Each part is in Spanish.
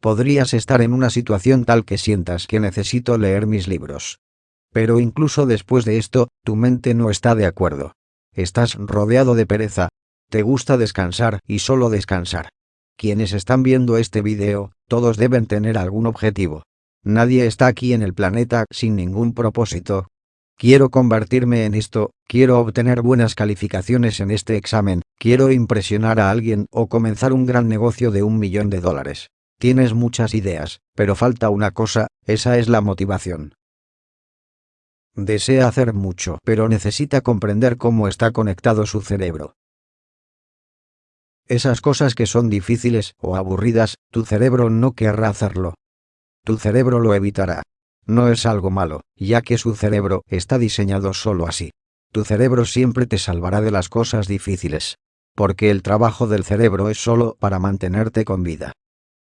Podrías estar en una situación tal que sientas que necesito leer mis libros. Pero incluso después de esto, tu mente no está de acuerdo. Estás rodeado de pereza. Te gusta descansar y solo descansar. Quienes están viendo este video, todos deben tener algún objetivo. Nadie está aquí en el planeta sin ningún propósito. Quiero convertirme en esto, quiero obtener buenas calificaciones en este examen, quiero impresionar a alguien o comenzar un gran negocio de un millón de dólares. Tienes muchas ideas, pero falta una cosa, esa es la motivación. Desea hacer mucho, pero necesita comprender cómo está conectado su cerebro. Esas cosas que son difíciles o aburridas, tu cerebro no querrá hacerlo. Tu cerebro lo evitará. No es algo malo, ya que su cerebro está diseñado solo así. Tu cerebro siempre te salvará de las cosas difíciles. Porque el trabajo del cerebro es solo para mantenerte con vida.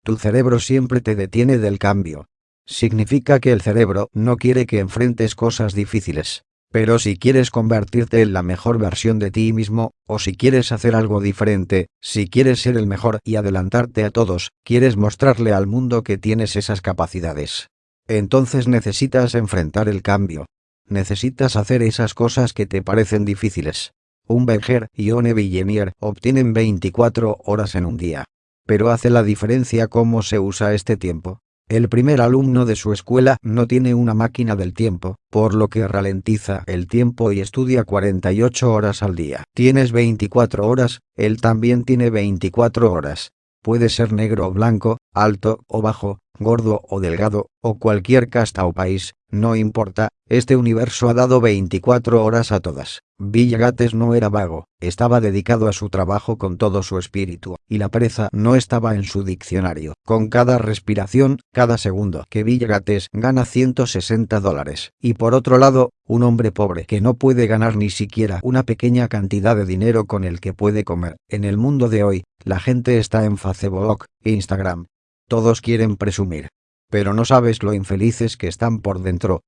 Tu cerebro siempre te detiene del cambio, significa que el cerebro no quiere que enfrentes cosas difíciles. Pero si quieres convertirte en la mejor versión de ti mismo, o si quieres hacer algo diferente, si quieres ser el mejor y adelantarte a todos, quieres mostrarle al mundo que tienes esas capacidades. Entonces necesitas enfrentar el cambio. Necesitas hacer esas cosas que te parecen difíciles. Un Berger y un Villenier obtienen 24 horas en un día. Pero hace la diferencia cómo se usa este tiempo. El primer alumno de su escuela no tiene una máquina del tiempo, por lo que ralentiza el tiempo y estudia 48 horas al día. Tienes 24 horas, él también tiene 24 horas. Puede ser negro o blanco, alto o bajo, gordo o delgado, o cualquier casta o país, no importa, este universo ha dado 24 horas a todas. Villagates no era vago, estaba dedicado a su trabajo con todo su espíritu, y la pereza no estaba en su diccionario. Con cada respiración, cada segundo que Villagates gana 160 dólares. Y por otro lado, un hombre pobre que no puede ganar ni siquiera una pequeña cantidad de dinero con el que puede comer. En el mundo de hoy, la gente está en Facebook, Instagram, todos quieren presumir. Pero no sabes lo infelices que están por dentro.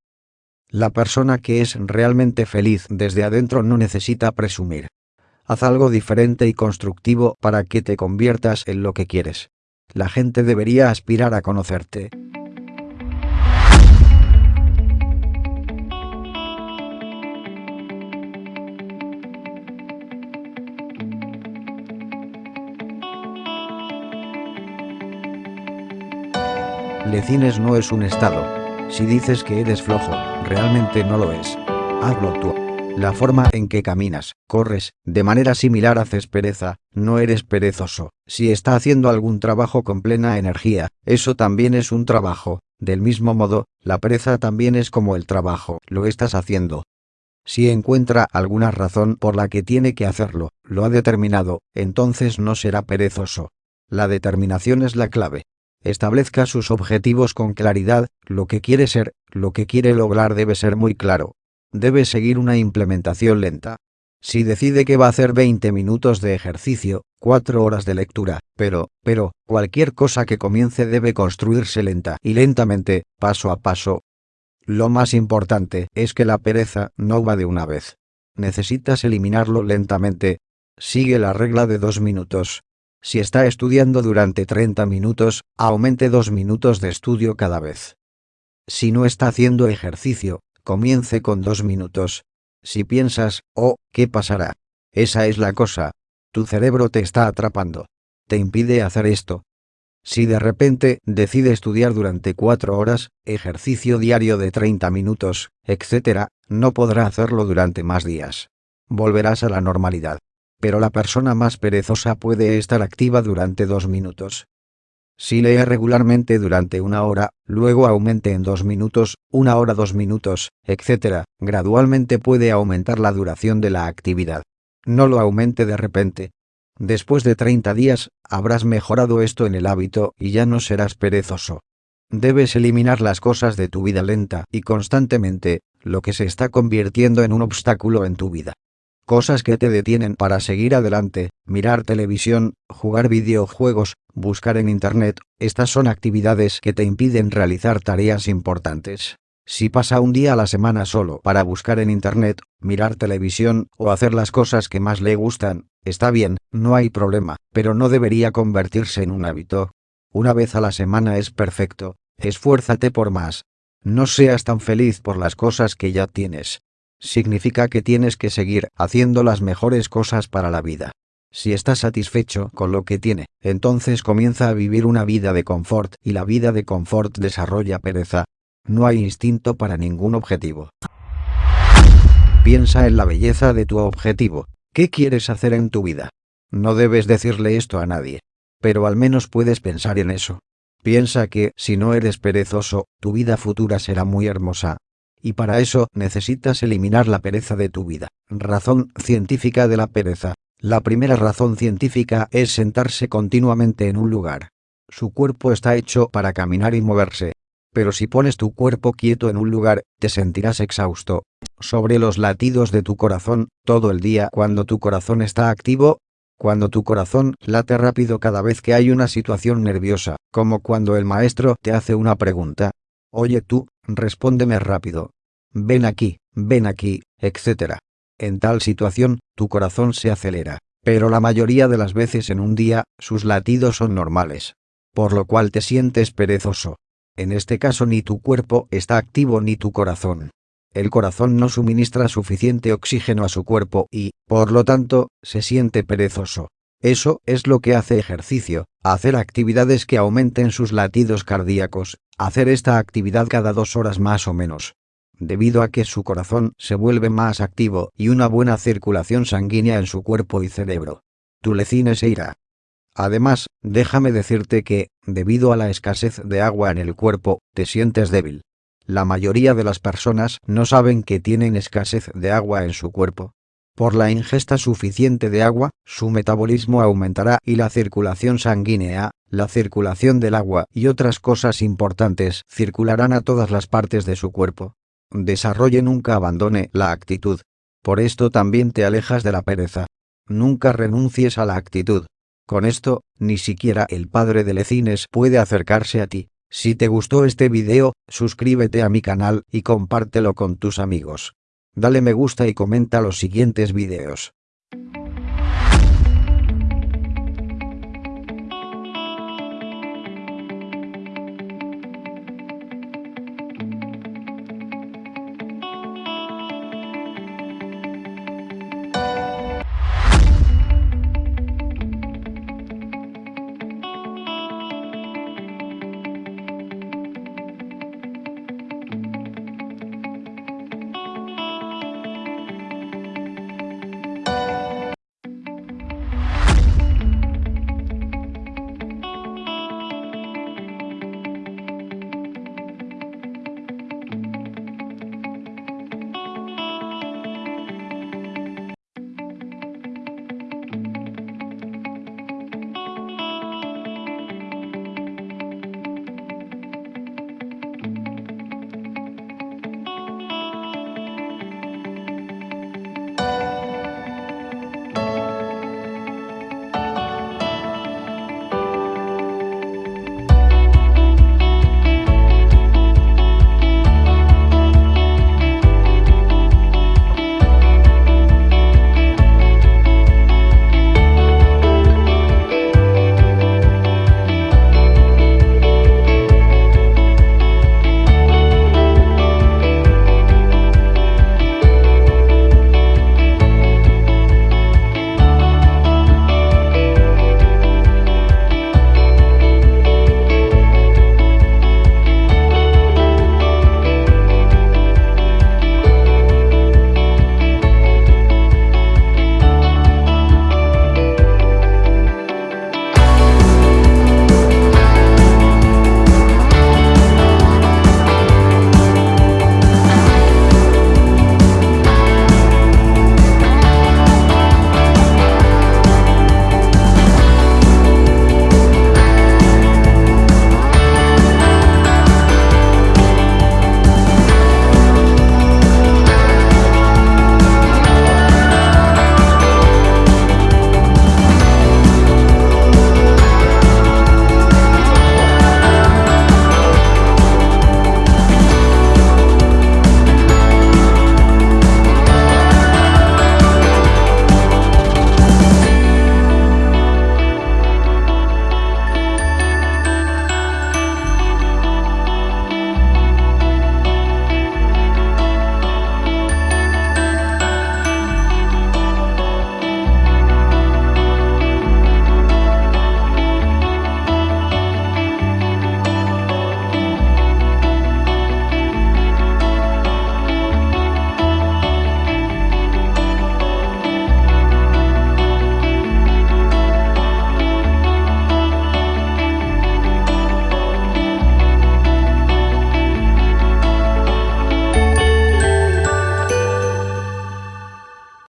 La persona que es realmente feliz desde adentro no necesita presumir. Haz algo diferente y constructivo para que te conviertas en lo que quieres. La gente debería aspirar a conocerte. Lecines no es un estado. Si dices que eres flojo, realmente no lo es. Hazlo tú. La forma en que caminas, corres, de manera similar haces pereza, no eres perezoso. Si está haciendo algún trabajo con plena energía, eso también es un trabajo. Del mismo modo, la pereza también es como el trabajo, lo estás haciendo. Si encuentra alguna razón por la que tiene que hacerlo, lo ha determinado, entonces no será perezoso. La determinación es la clave. Establezca sus objetivos con claridad, lo que quiere ser, lo que quiere lograr debe ser muy claro. Debe seguir una implementación lenta. Si decide que va a hacer 20 minutos de ejercicio, 4 horas de lectura, pero, pero, cualquier cosa que comience debe construirse lenta y lentamente, paso a paso. Lo más importante es que la pereza no va de una vez. Necesitas eliminarlo lentamente. Sigue la regla de dos minutos. Si está estudiando durante 30 minutos, aumente 2 minutos de estudio cada vez. Si no está haciendo ejercicio, comience con 2 minutos. Si piensas, oh, ¿qué pasará? Esa es la cosa. Tu cerebro te está atrapando. Te impide hacer esto. Si de repente decide estudiar durante 4 horas, ejercicio diario de 30 minutos, etc., no podrá hacerlo durante más días. Volverás a la normalidad pero la persona más perezosa puede estar activa durante dos minutos. Si lee regularmente durante una hora, luego aumente en dos minutos, una hora dos minutos, etc., gradualmente puede aumentar la duración de la actividad. No lo aumente de repente. Después de 30 días, habrás mejorado esto en el hábito y ya no serás perezoso. Debes eliminar las cosas de tu vida lenta y constantemente, lo que se está convirtiendo en un obstáculo en tu vida cosas que te detienen para seguir adelante, mirar televisión, jugar videojuegos, buscar en Internet, estas son actividades que te impiden realizar tareas importantes. Si pasa un día a la semana solo para buscar en Internet, mirar televisión o hacer las cosas que más le gustan, está bien, no hay problema, pero no debería convertirse en un hábito. Una vez a la semana es perfecto, esfuérzate por más. No seas tan feliz por las cosas que ya tienes. Significa que tienes que seguir haciendo las mejores cosas para la vida. Si estás satisfecho con lo que tiene, entonces comienza a vivir una vida de confort y la vida de confort desarrolla pereza. No hay instinto para ningún objetivo. Piensa en la belleza de tu objetivo. ¿Qué quieres hacer en tu vida? No debes decirle esto a nadie. Pero al menos puedes pensar en eso. Piensa que, si no eres perezoso, tu vida futura será muy hermosa. Y para eso necesitas eliminar la pereza de tu vida. Razón científica de la pereza. La primera razón científica es sentarse continuamente en un lugar. Su cuerpo está hecho para caminar y moverse. Pero si pones tu cuerpo quieto en un lugar, te sentirás exhausto. Sobre los latidos de tu corazón, todo el día cuando tu corazón está activo, cuando tu corazón late rápido cada vez que hay una situación nerviosa, como cuando el maestro te hace una pregunta. Oye tú, respóndeme rápido. Ven aquí, ven aquí, etc. En tal situación, tu corazón se acelera, pero la mayoría de las veces en un día, sus latidos son normales. Por lo cual te sientes perezoso. En este caso ni tu cuerpo está activo ni tu corazón. El corazón no suministra suficiente oxígeno a su cuerpo y, por lo tanto, se siente perezoso. Eso es lo que hace ejercicio, hacer actividades que aumenten sus latidos cardíacos, hacer esta actividad cada dos horas más o menos debido a que su corazón se vuelve más activo y una buena circulación sanguínea en su cuerpo y cerebro. Tu lecine se irá. Además, déjame decirte que, debido a la escasez de agua en el cuerpo, te sientes débil. La mayoría de las personas no saben que tienen escasez de agua en su cuerpo. Por la ingesta suficiente de agua, su metabolismo aumentará y la circulación sanguínea, la circulación del agua y otras cosas importantes circularán a todas las partes de su cuerpo desarrolle nunca abandone la actitud. Por esto también te alejas de la pereza. Nunca renuncies a la actitud. Con esto, ni siquiera el padre de Lecines puede acercarse a ti. Si te gustó este video, suscríbete a mi canal y compártelo con tus amigos. Dale me gusta y comenta los siguientes videos.